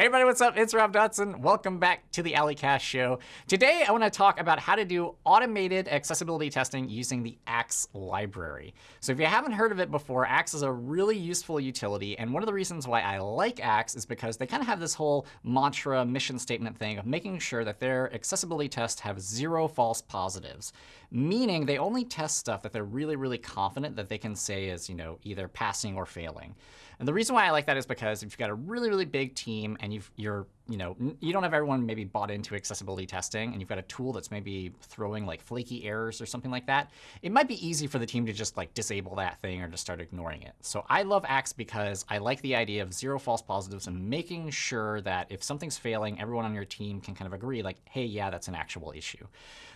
Hey everybody, what's up? It's Rob Dodson. Welcome back to the A11ycast show. Today I want to talk about how to do automated accessibility testing using the Axe library. So if you haven't heard of it before, Axe is a really useful utility. And one of the reasons why I like Axe is because they kind of have this whole mantra mission statement thing of making sure that their accessibility tests have zero false positives, meaning they only test stuff that they're really, really confident that they can say is you know, either passing or failing. And the reason why I like that is because if you've got a really, really big team and you've, you're, you know, you don't have everyone maybe bought into accessibility testing, and you've got a tool that's maybe throwing like flaky errors or something like that, it might be easy for the team to just like disable that thing or just start ignoring it. So I love Axe because I like the idea of zero false positives and making sure that if something's failing, everyone on your team can kind of agree like, hey, yeah, that's an actual issue.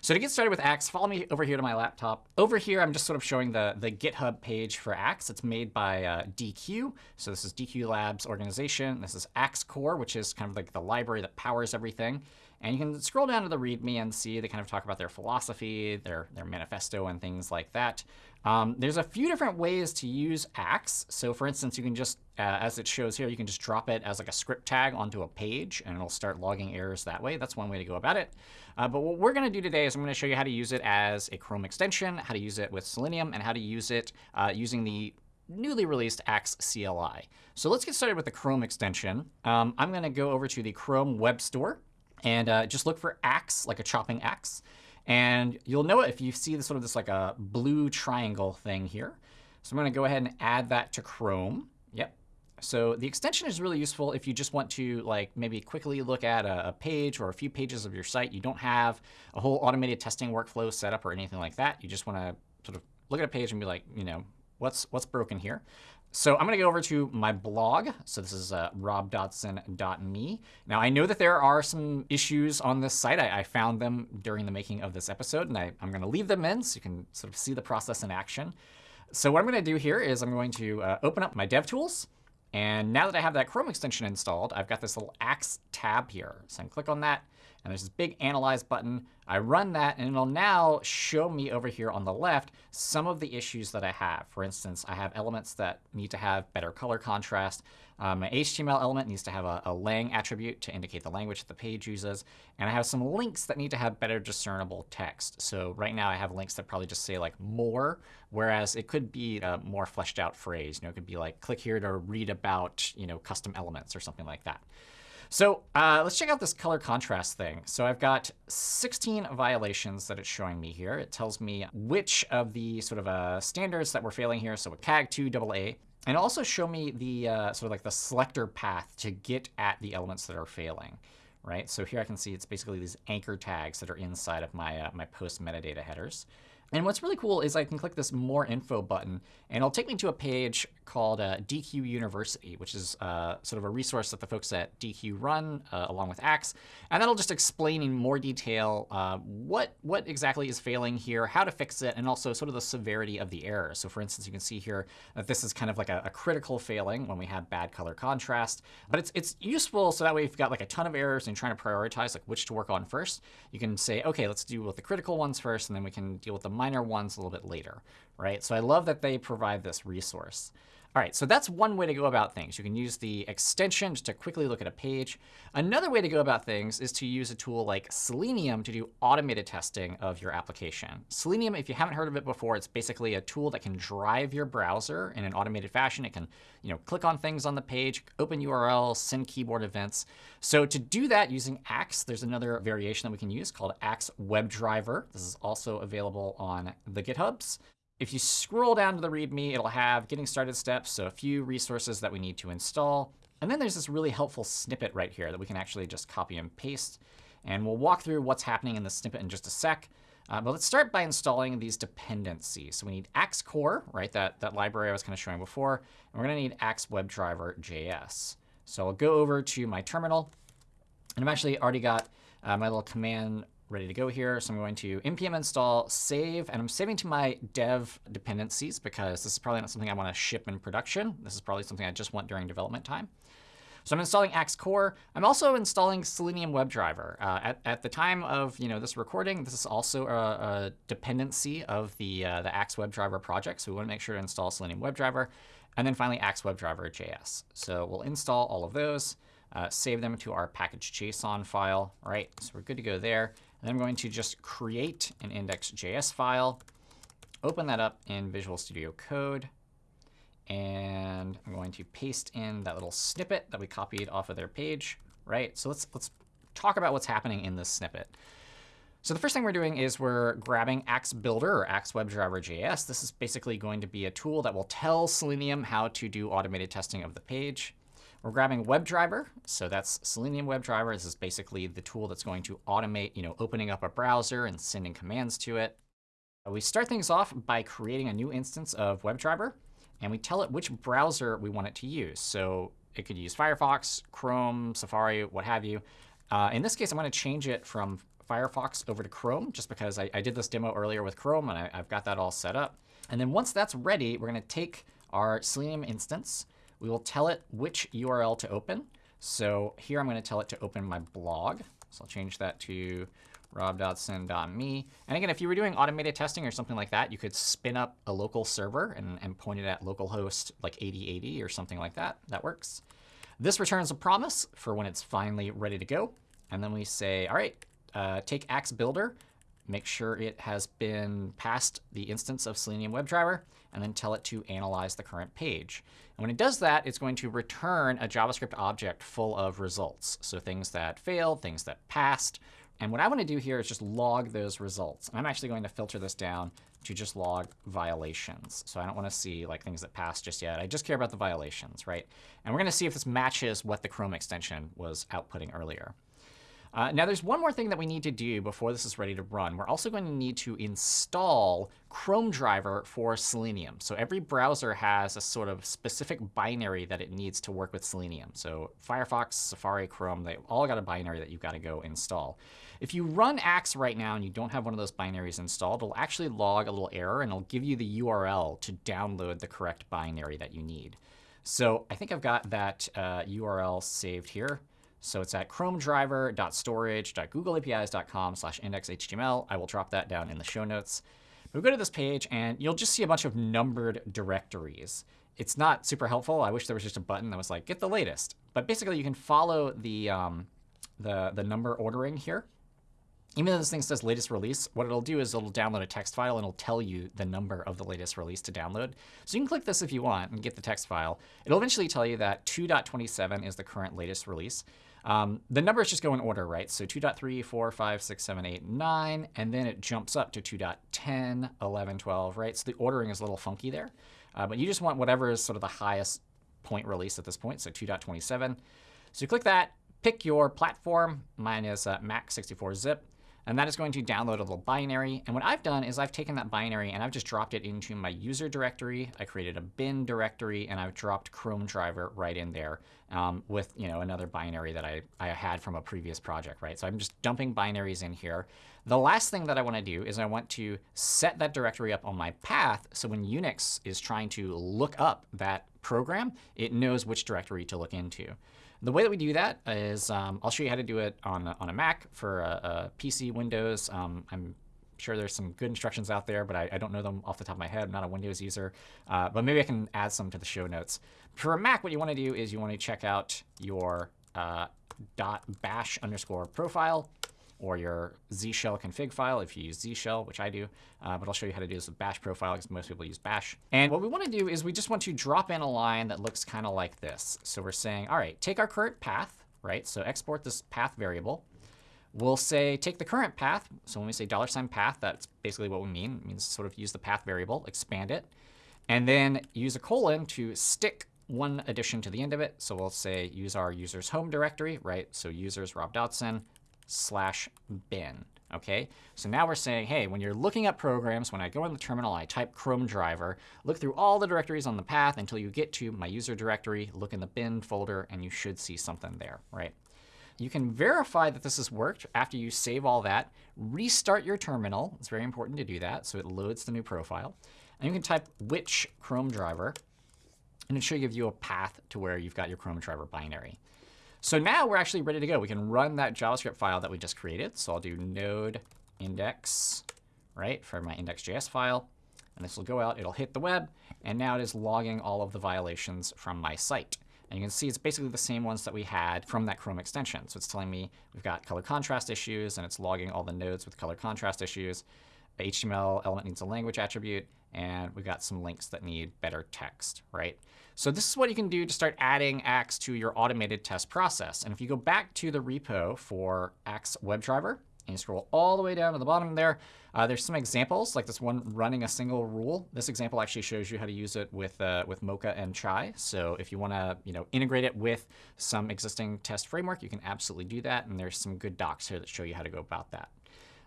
So to get started with Axe, follow me over here to my laptop. Over here, I'm just sort of showing the, the GitHub page for Axe. It's made by uh, Deque. So this is Deque Labs organization. This is Axe Core, which is kind of like the library that powers everything. And you can scroll down to the README and see they kind of talk about their philosophy, their, their manifesto, and things like that. Um, there's a few different ways to use Axe. So for instance, you can just, uh, as it shows here, you can just drop it as like a script tag onto a page, and it'll start logging errors that way. That's one way to go about it. Uh, but what we're going to do today is I'm going to show you how to use it as a Chrome extension, how to use it with Selenium, and how to use it uh, using the newly released Axe CLI. So let's get started with the Chrome extension. Um, I'm going to go over to the Chrome Web Store and uh, just look for axe, like a chopping axe. And you'll know it if you see this sort of this like a blue triangle thing here. So I'm going to go ahead and add that to Chrome. Yep. So the extension is really useful if you just want to like maybe quickly look at a, a, page or a few pages of your site. You don't have a whole automated testing workflow set up or anything like that. You just want to sort of look at a page and be like, you know, what's what's broken here. So I'm going to go over to my blog. So this is uh, robdodson.me. Now, I know that there are some issues on this site. I, I found them during the making of this episode, and I, am going to leave them in so you can sort of see the process in action. So what I'm going to do here is I'm going to uh, open up my DevTools. And now that I have that Chrome extension installed, I've got this little Axe tab here. So I can click on that. And there's this big Analyze button. I run that, and it'll now show me over here on the left some of the issues that I have. For instance, I have elements that need to have better color contrast. Um, my HTML element needs to have a, a lang attribute to indicate the language that the page uses. And I have some links that need to have better discernible text. So right now I have links that probably just say like more, whereas it could be a more fleshed out phrase. You know, it could be like click here to read about you know custom elements or something like that. So uh, let's check out this color contrast thing. So I've got 16 violations that it's showing me here. It tells me which of the sort of uh, standards that we're failing here. So with WCAG2 AA. And also show me the uh, sort of like the selector path to get at the elements that are failing. Right? So here I can see it's basically these anchor tags that are inside of my, uh, my post metadata headers. And what's really cool is I can click this More Info button, and it'll take me to a page called uh, Deque University, which is uh, sort of a resource that the folks at Deque run uh, along with Axe. And that'll just explain in more detail uh, what, what exactly is failing here, how to fix it, and also sort of the severity of the error. So for instance, you can see here that this is kind of like a, a critical failing when we have bad color contrast. But it's, it's useful so that way if you've got like a ton of errors and you're trying to prioritize like which to work on first, you can say, OK, let's deal with the critical ones first, and then we can deal with the minor ones a little bit later, right? So I love that they provide this resource. All right, so that's one way to go about things. You can use the extension just to quickly look at a page. Another way to go about things is to use a tool like Selenium to do automated testing of your application. Selenium, if you haven't heard of it before, it's basically a tool that can drive your browser in an automated fashion. It can you know, click on things on the page, open URLs, send keyboard events. So to do that using Axe, there's another variation that we can use called Axe WebDriver. This is also available on the GitHubs. If you scroll down to the README, it'll have getting started steps, so a few resources that we need to install. And then there's this really helpful snippet right here that we can actually just copy and paste. And we'll walk through what's happening in the snippet in just a sec. Uh, but let's start by installing these dependencies. So we need Axe Core, right, that, that library I was kind of showing before. And we're going to need Axe WebDriver JS. So I'll go over to my terminal. And I've actually already got uh, my little command ready to go here. So I'm going to npm install save. And I'm saving to my dev dependencies because this is probably not something I want to ship in production. This is probably something I just want during development time. So I'm installing Axe Core. I'm also installing Selenium WebDriver. Uh, at, at the time of you know this recording, this is also a, a dependency of the, uh, the Axe WebDriver project. So we want to make sure to install Selenium WebDriver. And then finally, Axe WebDriver JS. So we'll install all of those. uh, save them to our package.json file. Right, so we're good to go there. And I'm going to just create an index.js file, open that up in Visual Studio Code, and I'm going to paste in that little snippet that we copied off of their page. Right, so let's let's talk about what's happening in this snippet. So the first thing we're doing is we're grabbing Axe Builder or Axe WebDriver.js. This is basically going to be a tool that will tell Selenium how to do automated testing of the page. We're grabbing WebDriver. So that's Selenium WebDriver. This is basically the tool that's going to automate you know, opening up a browser and sending commands to it. We start things off by creating a new instance of WebDriver. And we tell it which browser we want it to use. So it could use Firefox, Chrome, Safari, what have you. Uh, in this case, I'm going to change it from Firefox over to Chrome, just because I, I did this demo earlier with Chrome, and I, I've got that all set up. And then once that's ready, we're going to take our Selenium instance. We will tell it which URL to open. So here I'm going to tell it to open my blog. So I'll change that to robdodson.me. And again, if you were doing automated testing or something like that, you could spin up a local server and, and point it at localhost like 8080 or something like that. That works. This returns a promise for when it's finally ready to go. And then we say, all right, uh, take Axe Builder, make sure it has been passed the instance of Selenium WebDriver, and then tell it to analyze the current page. And when it does that, it's going to return a JavaScript object full of results. So things that failed, things that passed. And what I want to do here is just log those results. And I'm actually going to filter this down to just log violations. So I don't want to see like things that passed just yet. I just care about the violations, right? And we're going to see if this matches what the Chrome extension was outputting earlier. Uh, now, there's one more thing that we need to do before this is ready to run. We're also going to need to install Chrome driver for Selenium. So every browser has a sort of specific binary that it needs to work with Selenium. So Firefox, Safari, Chrome, they all got a binary that you've got to go install. If you run Axe right now and you don't have one of those binaries installed, it'll actually log a little error and it'll give you the URL to download the correct binary that you need. So I think I've got that uh, URL saved here. So it's at chromedriver.storage.googleapis.com slash indexhtml. I will drop that down in the show notes. But we go to this page, and you'll just see a bunch of numbered directories. It's not super helpful. I wish there was just a button that was like, get the latest. But basically, you can follow the, um, the, the number ordering here. Even though this thing says latest release, what it'll do is it'll download a text file and it'll tell you the number of the latest release to download. So you can click this if you want and get the text file. It'll eventually tell you that 2.27 is the current latest release. Um, the numbers just go in order, right? So 2.3, 4, 5, 6, 7, 8, 9, and then it jumps up to 2.10, 11, 12, right? So the ordering is a little funky there. Uh, but you just want whatever is sort of the highest point release at this point, so 2.27. So you click that, pick your platform. Mine is uh, Mac 64-zip. And that is going to download a little binary. And what I've done is I've taken that binary and I've just dropped it into my user directory. I created a bin directory, and I've dropped Chrome driver right in there um, with you know another binary that I, I had from a previous project. right? So I'm just dumping binaries in here. The last thing that I want to do is I want to set that directory up on my path so when Unix is trying to look up that program, it knows which directory to look into. The way that we do that is um, I'll show you how to do it on a, on a Mac for a, a PC, Windows. Um, I'm sure there's some good instructions out there, but I, I, don't know them off the top of my head. I'm not a Windows user. Uh, but maybe I can add some to the show notes. For a Mac, what you want to do is you want to check out your uh, .bash underscore profile or your Z shell config file if you use Z shell, which I do. Uh, but I'll show you how to do this with bash profile because most people use bash. And what we want to do is we just want to drop in a line that looks kind of like this. So we're saying, all right, take our current path, right? So export this path variable. We'll say take the current path. So when we say dollar sign $path, that's basically what we mean. It means sort of use the path variable, expand it, and then use a colon to stick one addition to the end of it. So we'll say use our user's home directory, right? So users Rob Dodson, slash bin. Okay, so now we're saying, hey, when you're looking at programs, when I go in the terminal, I type Chrome driver, look through all the directories on the path until you get to my user directory, look in the bin folder, and you should see something there, right? You can verify that this has worked after you save all that, restart your terminal. It's very important to do that, so it loads the new profile. And you can type which Chrome driver, and it should give you a path to where you've got your Chrome driver binary. So now we're actually ready to go. We can run that JavaScript file that we just created. So I'll do node index, right, for my index.js file. And this will go out. It'll hit the web. And now it is logging all of the violations from my site. And you can see it's basically the same ones that we had from that Chrome extension. So it's telling me we've got color contrast issues, and it's logging all the nodes with color contrast issues. HTML element needs a language attribute, and we've got some links that need better text, right? So this is what you can do to start adding Axe to your automated test process. And if you go back to the repo for Axe WebDriver, and you scroll all the way down to the bottom there, uh, there's some examples, like this one running a single rule. This example actually shows you how to use it with, uh, with Mocha and Chai. So if you want to you know, integrate it with some existing test framework, you can absolutely do that. And there's some good docs here that show you how to go about that.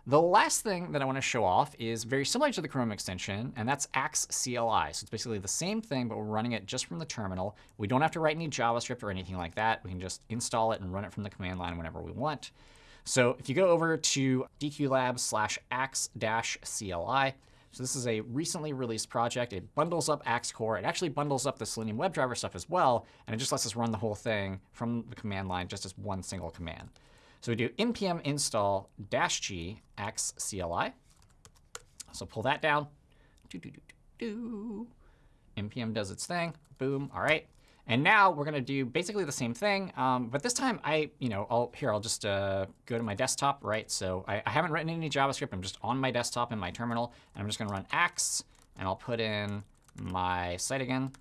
The last thing that I want to show off is very similar to the Chrome extension, and that's Axe CLI. So it's basically the same thing, but we're running it just from the terminal. We don't have to write any JavaScript or anything like that. We can just install it and run it from the command line whenever we want. So if you go over to dqlab slash axe-cli, so this is a recently released project. It bundles up Axe Core. It actually bundles up the Selenium WebDriver stuff as well, and it just lets us run the whole thing from the command line just as one single command. So we do npm install dash g axe CLI. So pull that down. Do, do, do, do, do. npm does its thing. Boom. All right. And now we're going to do basically the same thing. Um, but this time, I, you know, I'll, here, I'll just uh, go to my desktop, right? So I, I, haven't written any JavaScript. I'm just on my desktop in my terminal. And I'm just going to run axe. And I'll put in my site again.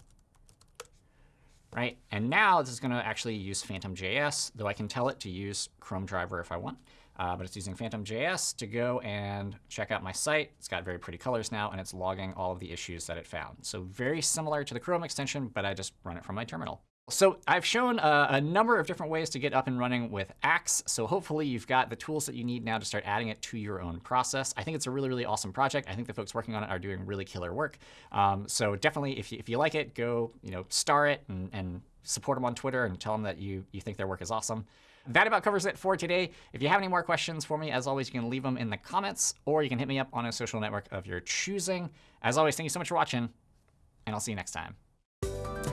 Right? And now this is going to actually use Phantom.js, though I can tell it to use Chrome driver if I want. Uh, but it's using Phantom.js to go and check out my site. It's got very pretty colors now, and it's logging all of the issues that it found. So very similar to the Chrome extension, but I just run it from my terminal. So I've shown a, a, number of different ways to get up and running with Axe. So hopefully you've got the tools that you need now to start adding it to your own process. I think it's a really, really awesome project. I think the folks working on it are doing really killer work. Um, so definitely, if you, if you like it, go you know star it and, and support them on Twitter and tell them that you, you think their work is awesome. That about covers it for today. If you have any more questions for me, as always, you can leave them in the comments, or you can hit me up on a social network of your choosing. As always, thank you so much for watching, and I'll see you next time.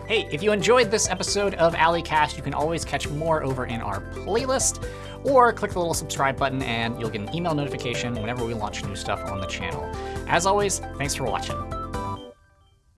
Hey, if you enjoyed this episode of A11ycast, you can always catch more over in our playlist, or click the little subscribe button and you'll get an email notification whenever we launch new stuff on the channel. As always, thanks for watching.